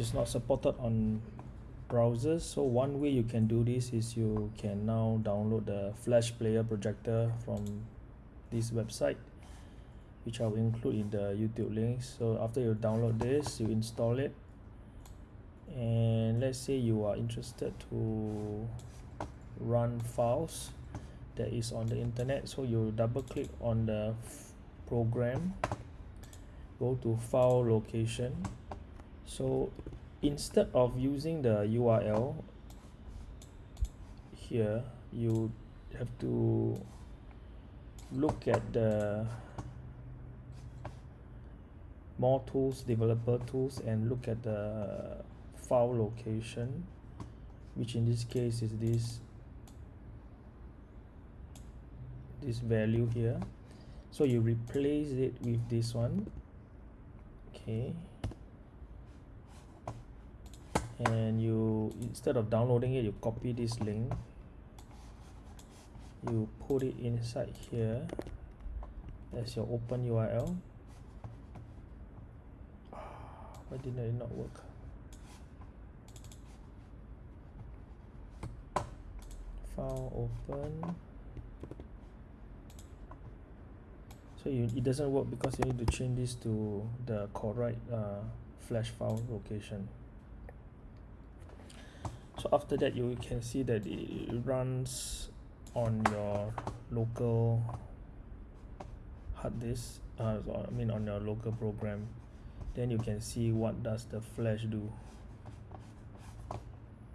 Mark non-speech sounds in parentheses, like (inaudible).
is not supported on browsers. So one way you can do this is you can now download the flash player projector from this website which I will include in the YouTube links so after you download this you install it. And let's say you are interested to run files that is on the internet. So you double click on the program. Go to file location so instead of using the URL here you have to look at the more tools developer tools and look at the file location which in this case is this this value here. So you replace it with this one. Okay and you instead of downloading it you copy this link. You put it inside here as your open URL (sighs) why did it not work? File open. So you, it doesn't work because you need to change this to the correct uh, flash file location so after that you can see that it runs on your local hard disk uh, I mean on your local program. Then you can see what does the flash do